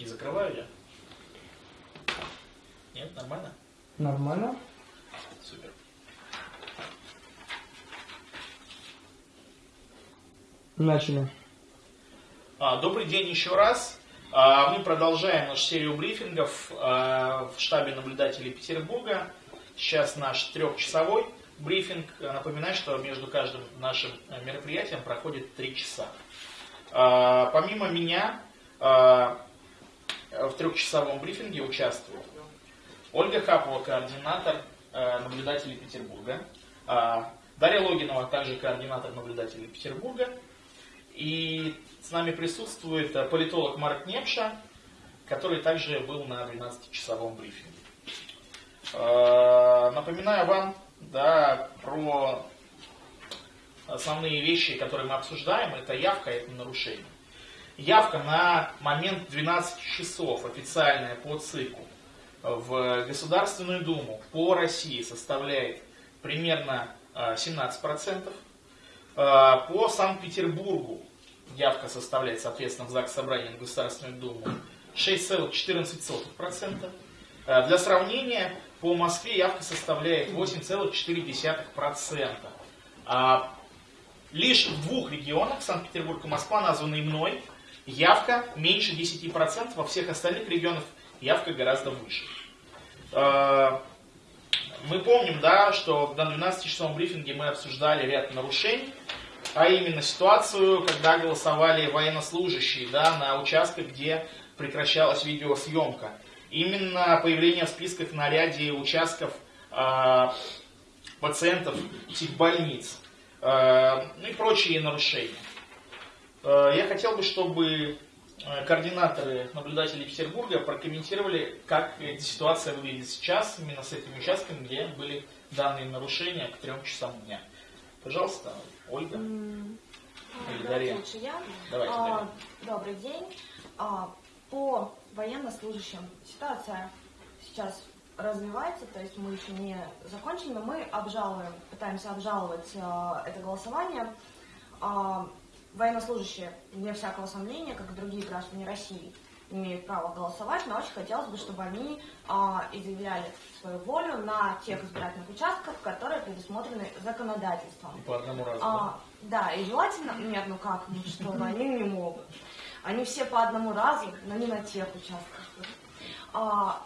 Не закрываю я? Нет, нормально? Нормально. Супер. Начали. А, Добрый день еще раз. А, Мы продолжаем нашу серию брифингов а, в штабе наблюдателей Петербурга. Сейчас наш трехчасовой брифинг. Напоминаю, что между каждым нашим мероприятием проходит три часа. А, Помимо меня а, в трехчасовом брифинге участвует Ольга Хапова, координатор э, наблюдателей Петербурга. А, Дарья Логинова, также координатор наблюдателей Петербурга. И с нами присутствует э, политолог Марк Непша, который также был на 12-часовом брифинге. Э, Напоминаю вам да, про основные вещи, которые мы обсуждаем. Это явка, это нарушение. Явка на момент 12 часов официальная по ЦИКу в Государственную Думу по России составляет примерно э, 17%. Э, По Санкт-Петербургу явка составляет, соответственно, в ЗАГС Собрания Государственную Думу 6,14%. Э, Для сравнения, по Москве явка составляет 8,4%. А Лишь в двух регионах, Санкт-Петербург и Москва, названные мной, явка меньше 10%, во всех остальных регионах явка гораздо выше. Э, Мы помним, да, что на 12-часовом брифинге мы обсуждали ряд нарушений, а именно ситуацию, когда голосовали военнослужащие да, на участках, где прекращалась видеосъемка. Именно появление в списках на ряде участков э, пациентов психбольниц, э, ну и прочие нарушения. Э, я хотел бы, чтобы э, координаторы наблюдателей Петербурга прокомментировали, как эта ситуация выглядит сейчас, именно с этими участками, где были данные нарушения к трем часам дня. Пожалуйста, Ольга. Или Дарья. лучше я. Давайте, А, Дарья. Добрый день. А, По военнослужащим ситуация сейчас развивается, то есть мы еще не закончили, но мы обжалуем, пытаемся обжаловать а, это голосование. А, Военнослужащие, вне всякого сомнения, как и другие граждане России, имеют право голосовать, но очень хотелось бы, чтобы они а, изъявляли свою волю на тех избирательных участках, которые предусмотрены законодательством. И по одному разу. А, да, и желательно, нет, ну как, ну что, они не могут. Они все по одному разу, но не на тех участках. А,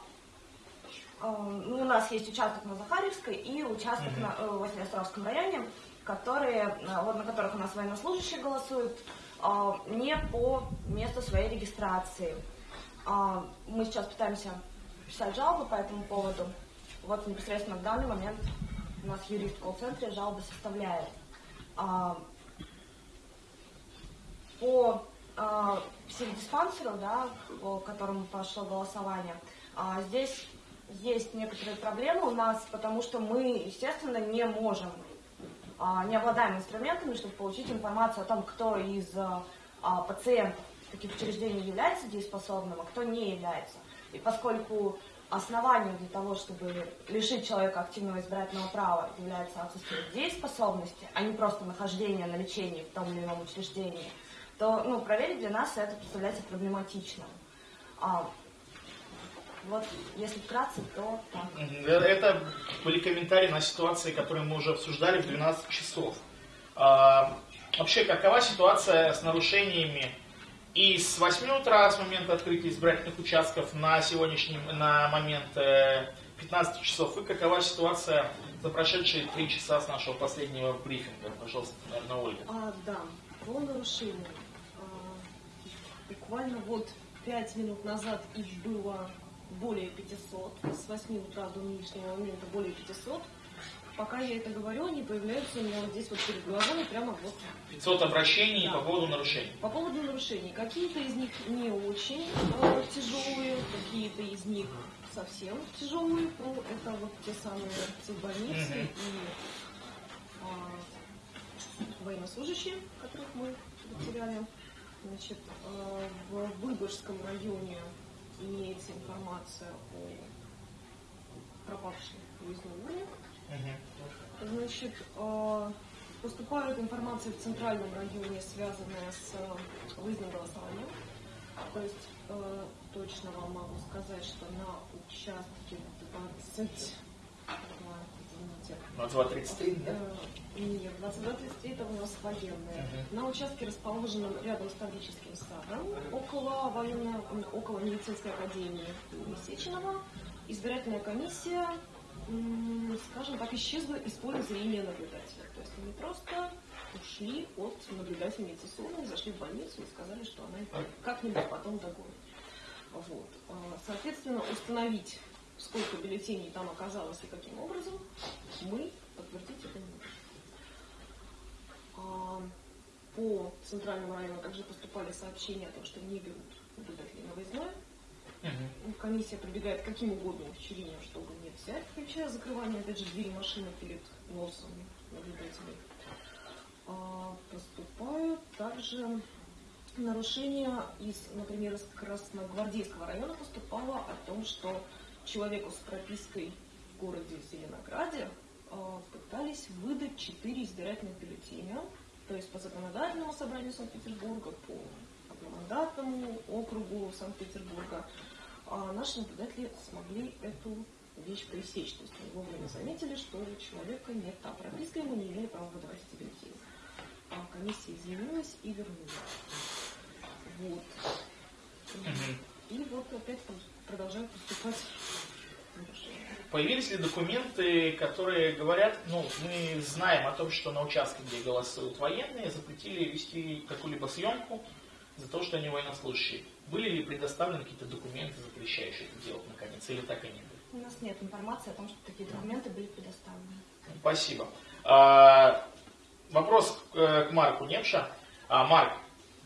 а, ну, у нас есть участок на Захарьевской и участок Мгм. на, э, Василиостровском районе, которые, э, вот на которых у нас военнослужащие голосуют, а, не по месту своей регистрации. А, мы сейчас пытаемся писать жалобы по этому поводу. Вот непосредственно в данный момент у нас юрист в колл-центре жалобы составляет. По психдиспансеру, да, по которому пошло голосование, здесь есть некоторые проблемы у нас, потому что мы, естественно, не можем, не обладаем инструментами, чтобы получить информацию о том, кто из а, а, пациентов таких учреждений является дееспособным, а кто не является. И поскольку основанием для того, чтобы лишить человека активного избирательного права является отсутствие дееспособности, а не просто нахождение на лечении в том или ином учреждении, то ну, проверить для нас это представляется проблематичным. А, вот, если вкратце, то так. Это были комментарии на ситуации, которые мы уже обсуждали в 12 часов. А, Вообще, какова ситуация с нарушениями и с 8 утра, с момента открытия избирательных участков на сегодняшний на момент э, 15 часов, и какова ситуация за прошедшие 3 часа с нашего последнего брифинга? Пожалуйста, наверное, Ольга. А, да, по нарушениям. А, буквально вот пять минут назад их было более 500. С 8 утра до нынешнего момента более 500. Пока я это говорю, они появляются у меня вот здесь вот перед глазами прямо вот 500 обращений Да. по поводу нарушений. по поводу нарушений. Какие-то из них не очень э, тяжелые, какие-то из них совсем тяжелые. Ну, это вот те самые психбольницы Мгм. и а, военнослужащие, которых мы потеряли. Значит, э, в Выборгском районе имеется информация о выездном урне. Мгм. Значит, э, поступает информация в центральном районе, связанная с э, выездным голосованием. То есть э, точно вам могу сказать, что на участке 20... Извините. На 2.33, да? Э, Нет, 22.33 это у нас военные. На участке, расположенном рядом с Таврическим садом, около военной, около медицинской академии Сеченова, избирательная комиссия, скажем так, исчезла из поля зрения наблюдателя. То есть они просто ушли от наблюдательницы Соны, зашли в больницу и сказали, что она их как-нибудь потом догонит. Вот. А, Соответственно, установить, сколько бюллетеней там оказалось и каким образом, мы подтвердить это не можем. А, По центральному району также поступали сообщения о том, что не берут наблюдателей на выездное. Мгм. Комиссия прибегает к каким угодно ухищрениям, чтобы не взять, включая закрывание, опять же, двери машины перед носом наблюдателей. А, Поступают также нарушения из, например, из Красногвардейского района поступало о том, что человеку с пропиской в городе Зеленограде а, пытались выдать четыре избирательных бюллетеня, то есть по законодательному собранию Санкт-Петербурга, по одномандатному округу Санкт-Петербурга. А наши наблюдатели смогли эту вещь пресечь. То есть они вовремя заметили, что у человека нет та прописка, ему не имели права выдавать эти бюллетени. А комиссия извинилась и вернула. Вот. Мгм. И вот опять продолжают поступать. Появились ли документы, которые говорят, ну, мы знаем о том, что на участке, где голосуют военные, запретили вести какую-либо съемку за то, что они военнослужащие. Были ли предоставлены какие-то документы, запрещающие это делать, наконец, или так и не было? У нас нет информации о том, что такие документы были предоставлены. Спасибо. А, вопрос э, к Марку Немша. А, Марк,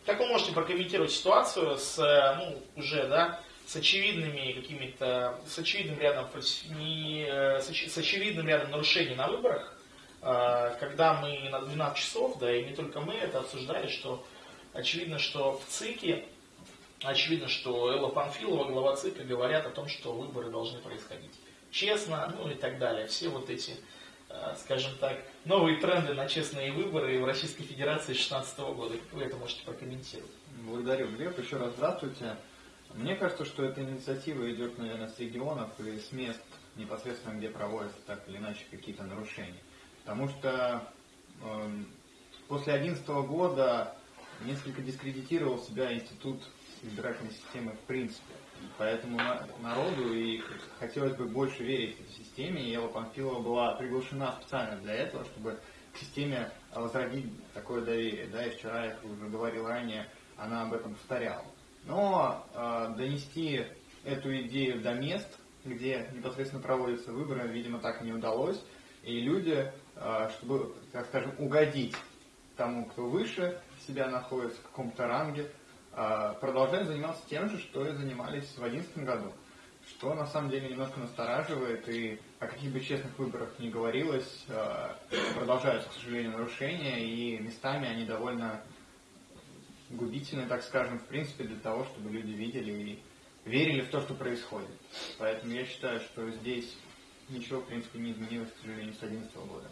как вы можете прокомментировать ситуацию с, э, ну, уже, да, с очевидными какими-то, с очевидным рядом, не, э, с, оч- с очевидным рядом нарушений на выборах, а, когда мы на 12 часов, да, и не только мы это обсуждали, что очевидно, что в ЦИКе, очевидно, что Элла Панфилова, глава ЦИКа, говорят о том, что выборы должны происходить честно, ну и так далее. Все вот эти, э, скажем так, новые тренды на честные выборы в Российской Федерации 2016 года. Вы это можете прокомментировать? Благодарю, Глеб. Еще раз здравствуйте. Мне кажется, что эта инициатива идет, наверное, с регионов и с мест непосредственно, где проводятся так или иначе какие-то нарушения. Потому что эм, после 2011 года несколько дискредитировал себя институт избирательной системы в принципе. И Поэтому на- народу и хотелось бы больше верить этой системе, и Ева Панфилова была приглашена специально для этого, чтобы к системе возродить такое доверие. Да, и вчера, я уже говорил ранее, она об этом повторяла. Но э, донести эту идею до мест, где непосредственно проводятся выборы, видимо, так не удалось. И люди, э, чтобы, так скажем, угодить тому, кто выше себя находится, в каком-то ранге, э, продолжают заниматься тем же, что и занимались в 2011 году. Что на самом деле немножко настораживает, и о каких бы честных выборах ни говорилось, э, продолжаются, к сожалению, нарушения, и местами они довольно губительны, так скажем, в принципе, для того, чтобы люди видели и верили в то, что происходит. Поэтому я считаю, что здесь ничего, в принципе, не изменилось, к сожалению, с 2011 года.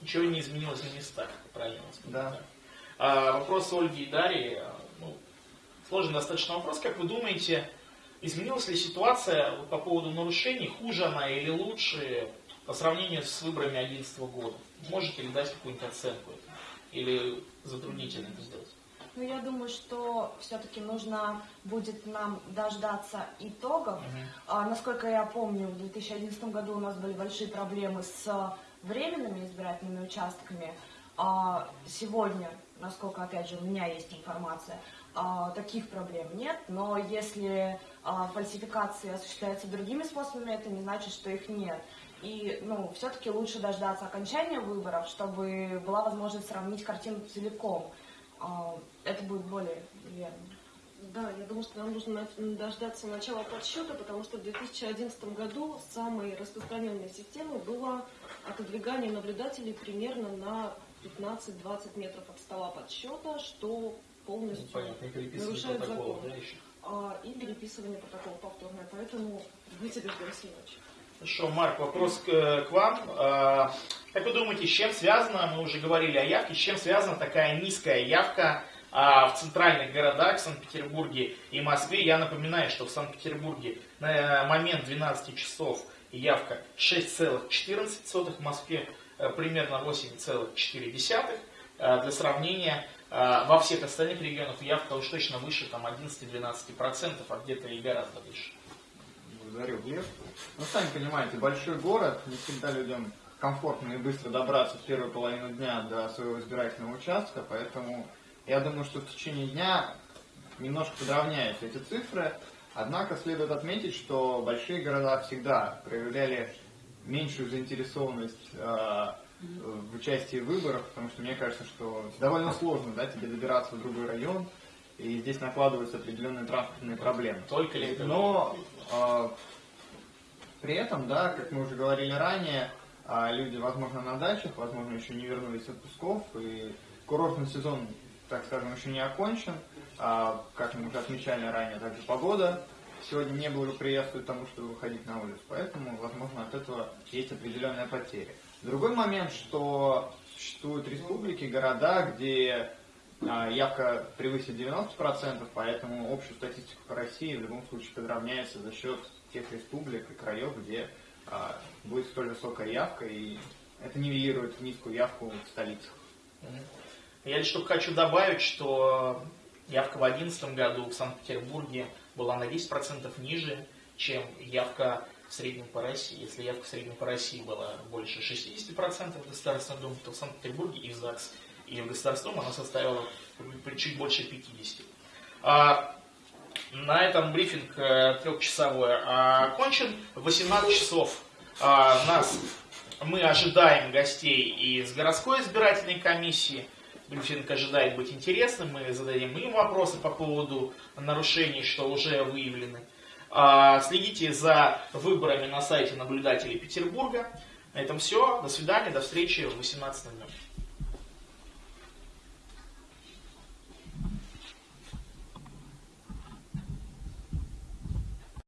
Ничего не изменилось на местах, правильно Да. А, вопрос Ольги и Дарьи. Сложный достаточно вопрос. Как вы думаете, изменилась ли ситуация вот по поводу нарушений? Хуже она или лучше по сравнению с выборами 2011 года? Можете ли дать какую-нибудь оценку? этому? Или затруднительно это сделать? Ну, я думаю, что все-таки нужно будет нам дождаться итогов. А, насколько я помню, в 2011 году у нас были большие проблемы с временными избирательными участками. А сегодня, насколько, опять же, у меня есть информация, а, таких проблем нет. Но если а, фальсификации осуществляются другими способами, это не значит, что их нет. И, ну, все-таки лучше дождаться окончания выборов, чтобы была возможность сравнить картину целиком. А, Это будет более верно. Да, я думаю, что нам нужно дождаться начала подсчета, потому что в 2011 году самой распространенной системой было отодвигание наблюдателей примерно на 15-20 метров от стола подсчета, что полностью Ну, Понятно, нарушает закон. да, еще? А, и переписывание протокола повторное. Поэтому будьте дождемся ночи. Хорошо, Марк, вопрос к, к вам. А, Как вы думаете, с чем связано, мы уже говорили о явке, с чем связана такая низкая явка А в центральных городах, Санкт-Петербурге и Москве, я напоминаю, что в Санкт-Петербурге на момент 12 часов явка 6,14, в Москве э, примерно 8,4. Э, для сравнения, э, во всех остальных регионах явка уж точно выше там 11-12%, а где-то и гораздо выше. Благодарю, Глеб. Ну, сами понимаете, большой город, не всегда людям комфортно и быстро добраться в первую половину дня до своего избирательного участка, поэтому я думаю, что в течение дня немножко подровняются эти цифры, однако следует отметить, что большие города всегда проявляли меньшую заинтересованность э, в участии в выборах, потому что мне кажется, что довольно сложно да, тебе добираться в другой район, и здесь накладываются определенные транспортные проблемы. Только ли это? Но э, при этом, да, как мы уже говорили ранее, э, люди, возможно, на дачах, возможно, еще не вернулись отпусков, и курортный сезон, так скажем, еще не окончен. А, как мы уже отмечали ранее, также погода сегодня не благоприятствует тому, чтобы выходить на улицу, поэтому, возможно, от этого есть определенная потеря. Другой момент, что существуют республики, города, где а, явка превысит 90%, поэтому общую статистику по России в любом случае подравняется за счет тех республик и краев, где а, будет столь высокая явка, и это нивелирует низкую явку в столицах. Я лишь только хочу добавить, что явка в 2011 году в Санкт-Петербурге была на 10% ниже, чем явка в среднем по России. Если явка в среднем по России была больше 60% в Государственной Думе, то в Санкт-Петербурге и в ЗАГС, и в Государственном она составила чуть больше 50%. А, на этом брифинг э, трехчасовой окончен. В 18 часов а, нас, мы ожидаем гостей из городской избирательной комиссии. Брифинг ожидает быть интересным. Мы зададим им вопросы по поводу нарушений, что уже выявлены. А, следите за выборами на сайте наблюдателей Петербурга. На этом все. До свидания. До встречи в 18.00.